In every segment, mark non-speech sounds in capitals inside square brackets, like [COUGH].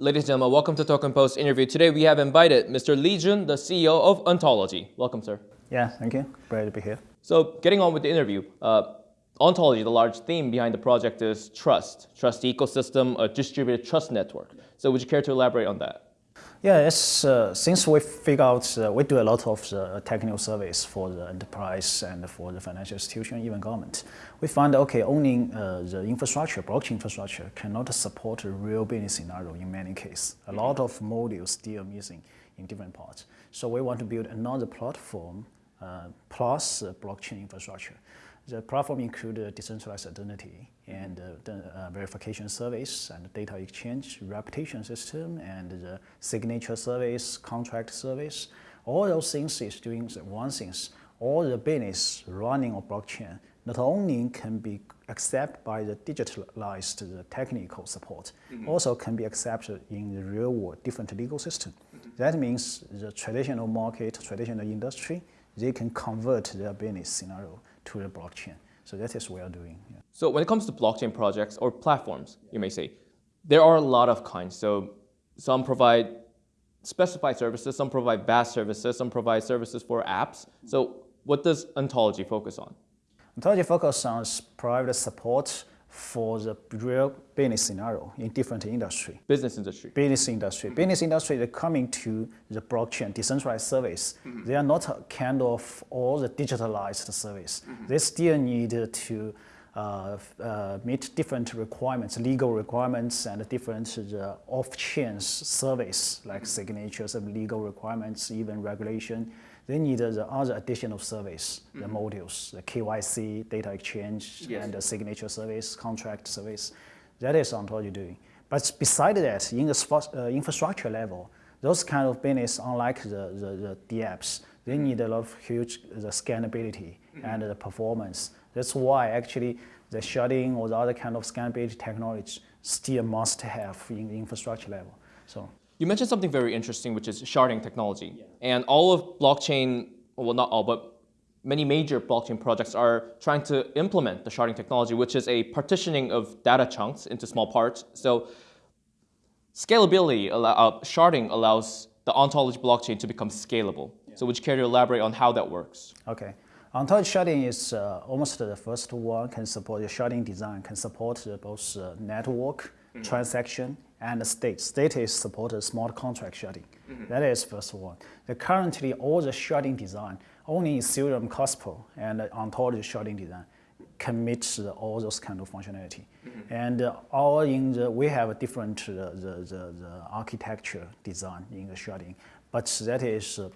Ladies and gentlemen, welcome to Token Post interview. Today we have invited Mr. Li Jun, the CEO of Ontology. Welcome, sir. Yeah, thank you. Glad to be here. So, getting on with the interview, uh, Ontology, the large theme behind the project is trust, trust ecosystem, a distributed trust network. So, would you care to elaborate on that? Yeah, it's, uh, since we figure out, uh, we do a lot of the technical service for the enterprise and for the financial institution, even government. We find, okay, owning uh, the infrastructure, blockchain infrastructure, cannot support a real business scenario in many cases. A lot of modules still missing in different parts. So we want to build another platform uh, plus blockchain infrastructure. The platform includes decentralized identity and the uh, verification service and data exchange, reputation system, and the signature service, contract service. All those things is doing one thing. All the business running on blockchain not only can be accepted by the digitalized the technical support, mm -hmm. also can be accepted in the real world different legal system. Mm -hmm. That means the traditional market, traditional industry, they can convert their business scenario to the blockchain. So that is what we are doing. Yeah. So when it comes to blockchain projects or platforms, you may say, there are a lot of kinds. So some provide specified services, some provide vast services, some provide services for apps. So what does Ontology focus on? Ontology focuses on private support for the real business scenario in different industry. Business industry. Business industry. Mm -hmm. Business industry, they're coming to the blockchain decentralized service. Mm -hmm. They are not a kind of all the digitalized service. Mm -hmm. They still need to uh, uh, meet different requirements, legal requirements, and different uh, off-chain service like signatures and legal requirements, even regulation they need the other additional service, the mm -hmm. modules, the KYC, data exchange, yes. and the signature service, contract service. That is Ontology doing. But beside that, in the uh, infrastructure level, those kind of business, unlike the, the, the DApps, they mm-hmm. need a lot of huge the scalability mm -hmm. and the performance. That's why actually the sharding or the other kind of scalability technology still must have in the infrastructure level. So you mentioned something very interesting, which is sharding technology. Yeah. And all of blockchain, well, not all, but many major blockchain projects are trying to implement the sharding technology, which is a partitioning of data chunks into small parts. So scalability, uh, sharding allows the ontology blockchain to become scalable. Yeah. So would you care to elaborate on how that works? Okay. Ontology sharding is uh, almost the first one, can support the sharding design, can support both uh, network, mm -hmm. transaction, and the state. State is supported smart contract sharding. Mm -hmm. That is first one. The currently, all the sharding design, only Ethereum Casper and Ontology sharding design commits all those kind of functionality. Mm -hmm. And uh, all in the, we have a different uh, the, the, the, architecture design in the sharding, but that is uh,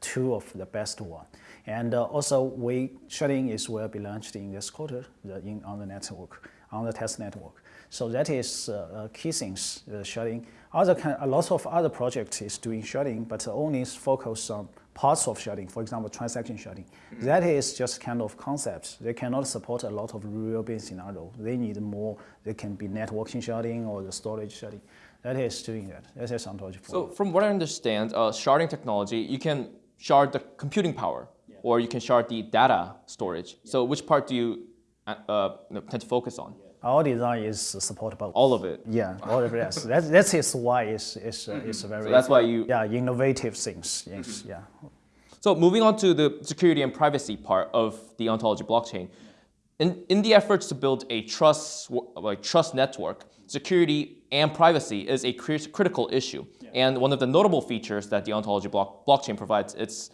two of the best one. And uh, also, we sharding is will be launched in this quarter the, in, on the network, on the test network. So that is uh, key things, uh, sharding. Other kind, a lot of other projects is doing sharding, but only focus on parts of sharding, for example, transaction sharding. Mm. That is just kind of concepts. They cannot support a lot of real business scenario. They need more, they can be networking sharding or the storage sharding. That is doing that. That is ontology. So from what I understand, uh, sharding technology, you can shard the computing power, yeah. or you can shard the data storage. Yeah. So which part do you uh, uh tend to focus on? Our design is supportable. All of it. Yeah, all of it. Yes, [LAUGHS] that's that is why it's it's uh, it's very. So that's why you. Yeah, innovative things. Yes, mm -hmm. yeah. So moving on to the security and privacy part of the ontology blockchain, in in the efforts to build a trust like trust network, security and privacy is a critical issue. Yeah. And one of the notable features that the ontology block blockchain provides, it's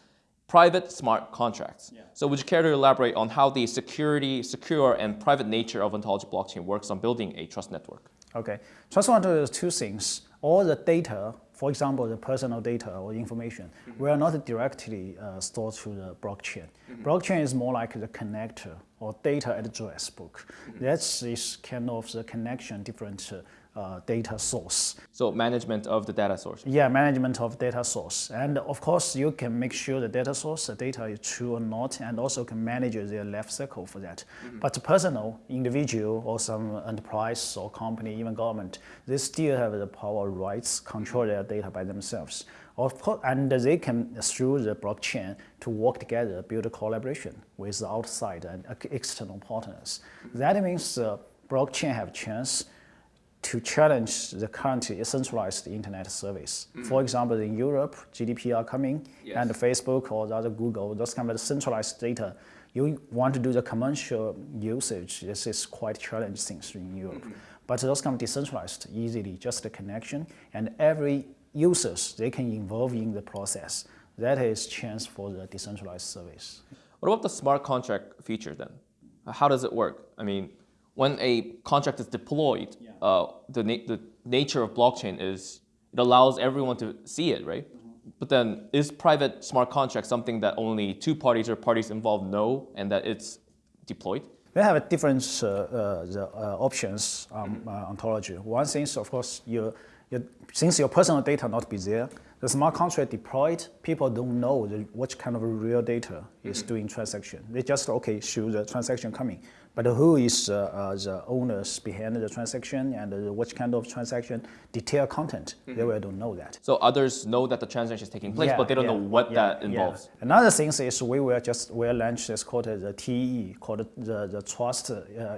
private smart contracts. Yeah. So would you care to elaborate on how the security, secure, and private nature of ontology blockchain works on building a trust network? Okay. Trust network is two things. All the data, for example, the personal data or information, mm -hmm. will not directly uh, stored to the blockchain. Mm -hmm. Blockchain is more like the connector or data address book. Mm -hmm. That's this kind of the connection different uh, uh, data source. So management of the data source. Yeah, management of data source. And of course, you can make sure the data source, the data is true or not, and also can manage their life cycle for that. Mm -hmm. But personal, individual, or some enterprise or company, even government, they still have the power rights, control their data by themselves. Of course, and they can, through the blockchain, to work together, build a collaboration with outside and external partners. Mm -hmm. That means uh, blockchain have chance to challenge the current centralized internet service. Mm. For example, in Europe, GDPR coming, yes. and Facebook or other Google, those kind of centralized data, you want to do the commercial usage, this is quite challenging in Europe. Mm -hmm. But those kind of decentralized, easily, just a connection, and every users, they can involve in the process. That is chance for the decentralized service. What about the smart contract feature then? How does it work? I mean, when a contract is deployed, yeah. Uh, the, na the nature of blockchain is it allows everyone to see it, right? Mm -hmm. But then is private smart contract something that only two parties or parties involved know and that it's deployed? We have different uh, uh, the, uh, options um, -hmm. ontology. One thing is, of course, you, you, since your personal data not be there, the smart contract deployed, people don't know the, what kind of real data is doing transaction. They just, okay, show the transaction coming. But who is uh, uh, the owners behind the transaction and uh, what kind of transaction, detail content, mm -hmm. they will don't know that. So others know that the transaction is taking place, yeah, but they don't yeah, know what yeah, that involves. Another thing is we will just we'll launch this called the TE, called the, the Trust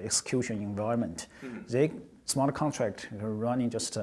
Execution Environment. Mm -hmm. They smart contract running just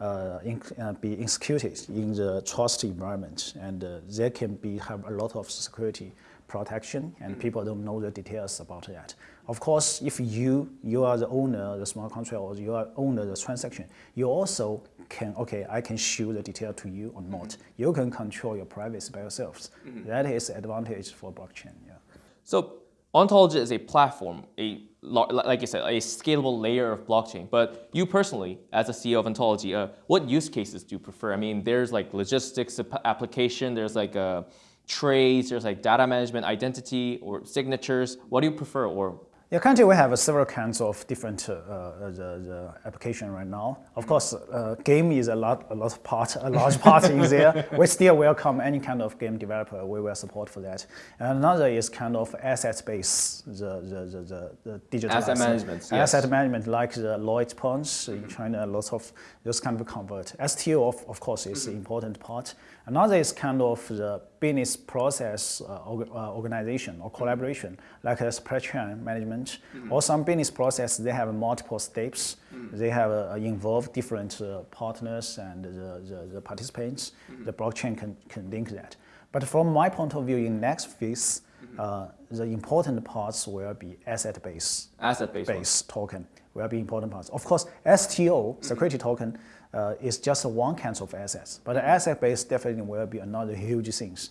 uh, in, uh, be executed in the trust environment, and uh, there can be have a lot of security protection, and mm people don't know the details about that. Of course, if you, you are the owner of the smart contract or you are owner of the transaction, you also can, okay, I can show the detail to you or not. Mm -hmm. You can control your privacy by yourselves. Mm -hmm. That is advantage for blockchain, yeah. So Ontology is a platform, a like you said, a scalable layer of blockchain. But you personally, as a CEO of Ontology, uh, what use cases do you prefer? I mean, there's like logistics application, there's like a trades, there's like data management, identity, or signatures. What do you prefer, or yeah, currently we have several kinds of different uh, uh, the, the application right now. Of course, uh, game is a lot, a lot of part, a large part in there. [LAUGHS] We still welcome any kind of game developer. We will support for that. And another is kind of asset based, the the the, the, the digital asset, management. Yes. Asset management, like the loyalty points in China, lots of those kind of convert. STO of, of course is mm -hmm. an important part. Another is kind of the business process uh, uh, organization or collaboration, like a supply chain management, mm -hmm. or some business process, they have multiple steps. Mm -hmm. They have uh, involved different uh, partners and the, the, the participants. Mm -hmm. The blockchain can, can link that. But from my point of view, in next phase, mm-hmm. uh, the important parts will be asset-based asset-based base token will be important parts. Of course, STO, security token, uh, is just one kind of assets. But the asset base definitely will be another huge things,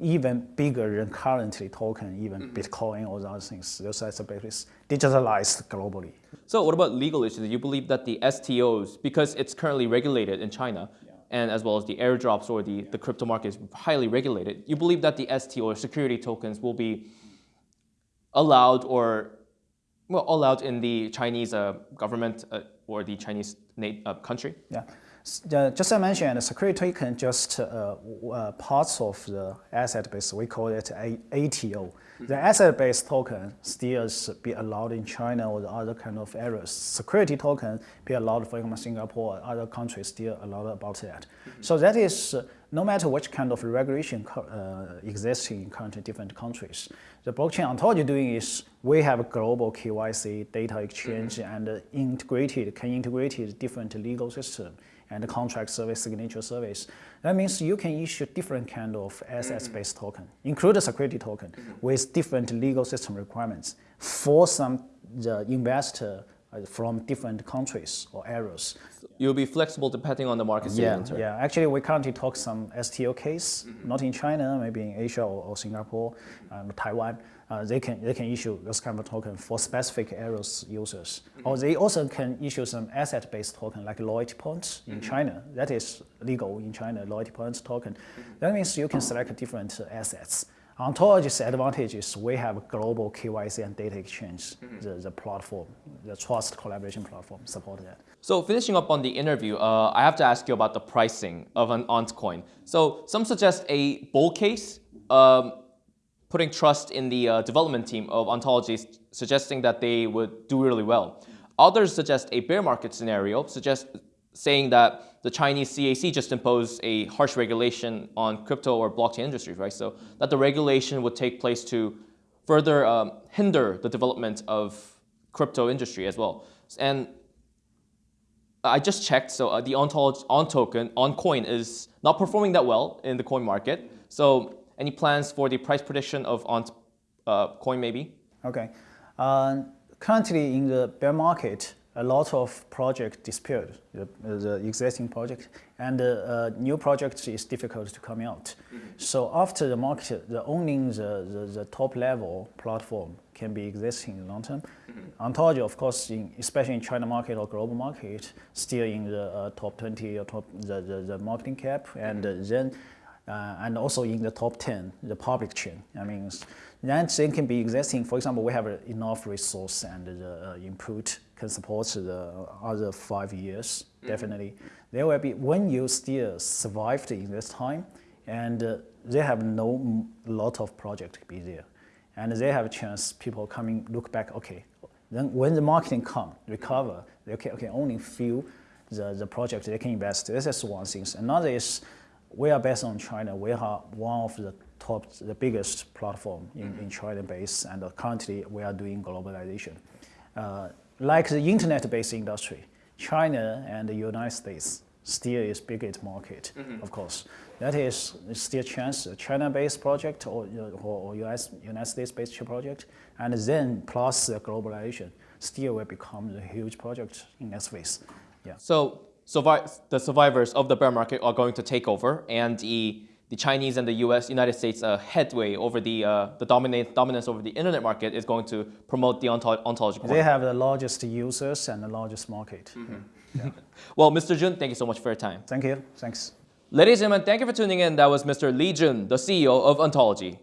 even bigger than currently token, even mm -hmm. Bitcoin or other things. Those asset bases digitalized globally. So what about legal issues? You believe that the STOs, because it's currently regulated in China, yeah. and as well as the airdrops or the, yeah. the crypto market is highly regulated, you believe that the STO or security tokens will be allowed or well, allowed in the Chinese uh, government uh, or the Chinese Uh, country? Yeah. Uh, just as I mentioned, security token just uh, uh, parts of the asset base. We call it a ATO. The asset-based token still be allowed in China or the other kind of areas. Security token be allowed, for example, Singapore or other countries still allowed about that. Mm -hmm. So that is uh, no matter which kind of regulation uh, exists in current different countries. The blockchain ontology doing is we have global KYC data exchange mm -hmm. and integrated, can integrate different legal system and contract service, signature service. That means you can issue different kind of assets-based -hmm. token, include a security token with different legal system requirements for some the investor uh, from different countries or areas. You'll be flexible depending on the market yeah, Yeah, actually we currently talk some STO case, mm -hmm. not in China, maybe in Asia or, or Singapore, um, Taiwan. Uh, they can they can issue this kind of token for specific areas users, mm -hmm. or they also can issue some asset-based token like loyalty points in mm -hmm. China. That is legal in China, loyalty points token. That means you can select different assets. Ontology's advantage is we have global KYC and data exchange, mm -hmm. the, the platform, the trust collaboration platform support that. So finishing up on the interview, uh, I have to ask you about the pricing of an Ontcoin. So some suggest a bull case, um, putting trust in the uh, development team of Ontology, suggesting that they would do really well. Others suggest a bear market scenario, suggest saying that the Chinese CAC just imposed a harsh regulation on crypto or blockchain industries, right? So that the regulation would take place to further um, hinder the development of crypto industry as well. And I just checked. So uh, the on token on coin is not performing that well in the coin market. So any plans for the price prediction of on uh, coin maybe? Okay. Uh, currently in the bear market, a lot of projects disappeared, the, the existing project, and uh, new projects is difficult to come out. Mm -hmm. So after the market, the owning the, the, the, top level platform can be existing in the long term. Mm -hmm. Ontology, of course, in, especially in China market or global market, still in the uh, top 20 or top the, the, the marketing cap, and mm -hmm. then uh, and also in the top 10, the public chain. I mean, then they can be existing. For example, we have enough resource and the uh, input can support the other five years, mm -hmm. definitely. There will be, when you still survived in this time, and uh, they have no lot of project to be there. And they have a chance, people coming, look back, okay, then when the marketing come, recover, they can, okay, only few the, the project they can invest. This is one thing. Another is, we are based on China. We are one of the top, the biggest platform in, in China base, and currently we are doing globalization. Uh, like the internet-based industry, China and the United States still is biggest market, mm -hmm. of course. That is still chance, a China-based project or, or, or US, United States-based project, and then plus the globalization, still will become a huge project in that space. Yeah. So the survivors of the bear market are going to take over, and the, the Chinese and the U.S. United States uh, headway over the uh, the dominate, dominance over the internet market is going to promote the ontology. ontological. They have the largest users and the largest market. Mm -hmm. yeah. [LAUGHS] well, Mr. Jun, thank you so much for your time. Thank you. Thanks. Ladies and gentlemen, thank you for tuning in. That was Mr. Li Jun, the CEO of Ontology.